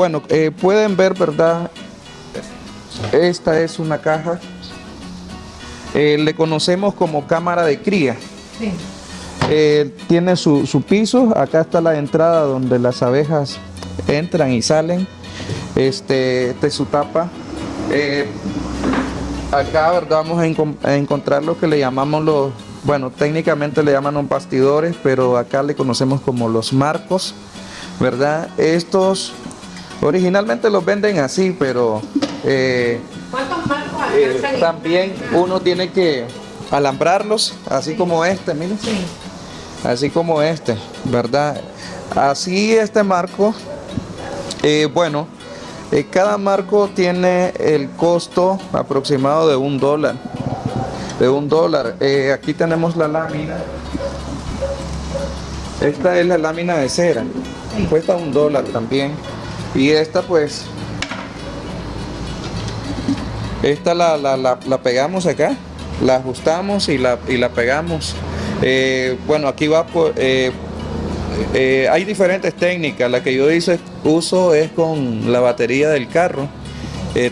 Bueno, eh, pueden ver, ¿verdad? Esta es una caja. Eh, le conocemos como cámara de cría. Sí. Eh, tiene su, su piso. Acá está la entrada donde las abejas entran y salen. Este, es su tapa. Acá ¿verdad? vamos a, a encontrar lo que le llamamos los, bueno, técnicamente le llaman bastidores, pero acá le conocemos como los marcos, ¿verdad? Estos originalmente los venden así, pero eh, ¿Cuántos marcos eh, también uno tiene que alambrarlos, así como este, miren Sí. así como este, ¿verdad? Así este marco, eh, bueno, cada marco tiene el costo aproximado de un dólar, de un dólar. Aquí tenemos la lámina. Esta es la lámina de cera, cuesta un dólar también. Y esta pues, esta la, la- la- pegamos acá, la ajustamos y la, y la pegamos. Eh, bueno, aquí va por... eh, eh, hay diferentes técnicas. La que yo hice- uso es con la batería del carro.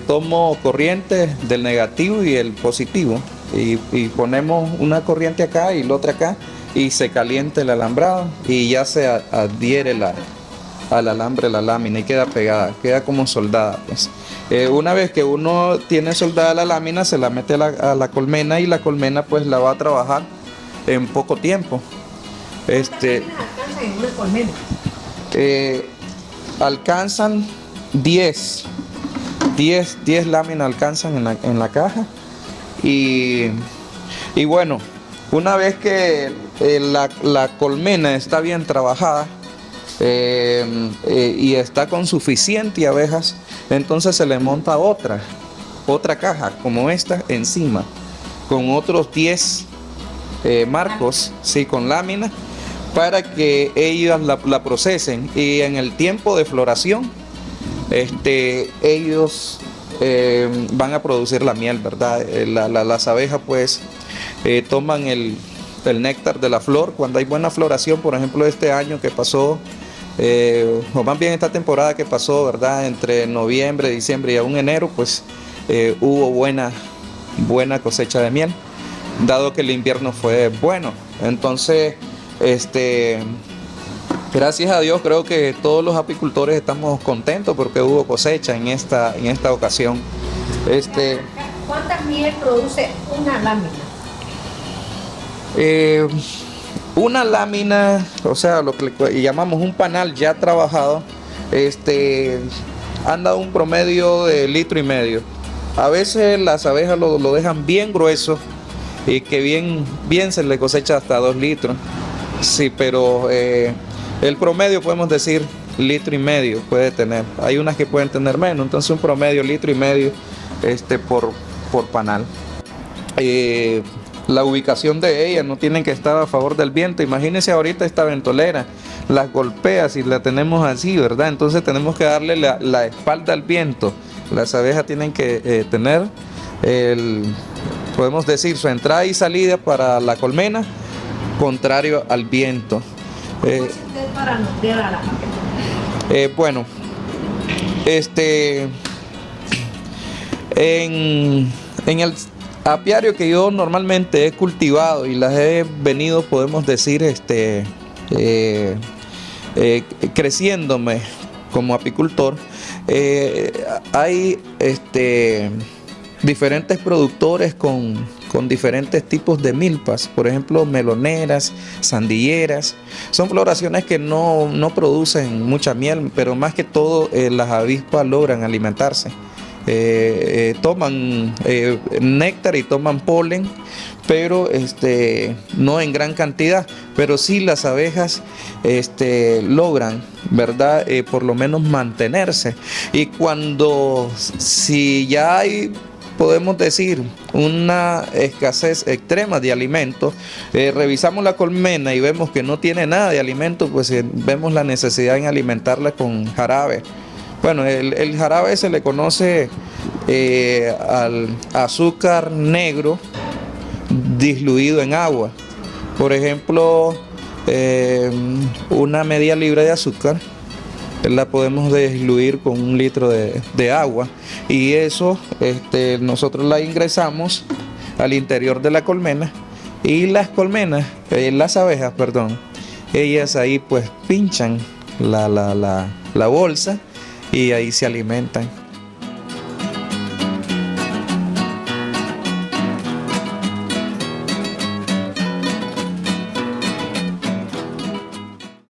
Tomo corriente del negativo y el positivo. Y, y ponemos una corriente acá y la otra acá. Y se calienta el alambrado y ya se adhiere la, al alambre la lámina y queda pegada, queda como soldada. Pues. Eh, una vez que uno tiene soldada la lámina, se la mete a la, a la colmena y la colmena pues la va a trabajar en poco tiempo. Este, ¿Cuántas láminas alcanzan en una colmena? eh, alcanzan 10, 10, 10 láminas alcanzan en la, en la caja. Y, y bueno, una vez que eh, la, la colmena está bien trabajada eh, eh, y está con suficiente abejas, entonces se le monta otra, otra caja como esta encima, con otros 10 eh, marcos, sí, con láminas, para que ellas la, procesen y en el tiempo de floración, este, ellos van a producir la miel, ¿verdad? La- la- las abejas pues toman el, el néctar de la flor cuando hay buena floración, por ejemplo este año que pasó, eh, o más bien esta temporada que pasó, ¿verdad? Entre noviembre, diciembre y aún enero, pues eh, hubo buena, buena cosecha de miel, dado que el invierno fue bueno. Entonces, este, gracias a Dios creo que todos los apicultores estamos contentos porque hubo cosecha en esta, en esta ocasión. Este, ¿Cuánta miel produce una lámina? Eh, una lámina, o sea, lo que llamamos un panal ya trabajado, este, anda un promedio de litro y medio. A veces las abejas lo, dejan bien grueso y que bien, bien se le cosecha hasta dos litros. Sí, pero eh, el promedio podemos decir litro y medio puede tener. Hay unas que pueden tener menos, entonces un promedio litro y medio este, por, por panal. Eh, la ubicación de ellas no tienen que estar a favor del viento. Imagínense ahorita esta ventolera, las golpea si la tenemos así, ¿verdad? Entonces tenemos que darle la, la espalda al viento. Las abejas tienen que eh, tener, el, podemos decir, su entrada y salida para la colmena contrario al viento. ¿Cómo Eh, eh, bueno, este, en, en el apiario que yo normalmente he cultivado y las he venido, podemos decir, este, eh, eh, creciéndome como apicultor, eh, hay este, diferentes productores con, con diferentes tipos de milpas, por ejemplo, meloneras, sandilleras. Son floraciones que no, no producen mucha miel, pero más que todo las avispas logran alimentarse. Eh, eh, toman eh, néctar y toman polen, pero este, no en gran cantidad, pero sí las abejas este, logran, ¿verdad? Por lo menos mantenerse. Y cuando, si ya hay podemos decir una escasez extrema de alimentos, revisamos la colmena y vemos que no tiene nada de alimento, pues vemos la necesidad en alimentarla con jarabe. Bueno, el, jarabe se le conoce eh, al azúcar negro diluido en agua. Por ejemplo, eh, una media libra de azúcar la podemos diluir con un litro de, de agua y eso este, nosotros la ingresamos al interior de la colmena y las colmenas, eh, las abejas, perdón, ellas ahí pues pinchan la, la, la, la bolsa y ahí se alimentan.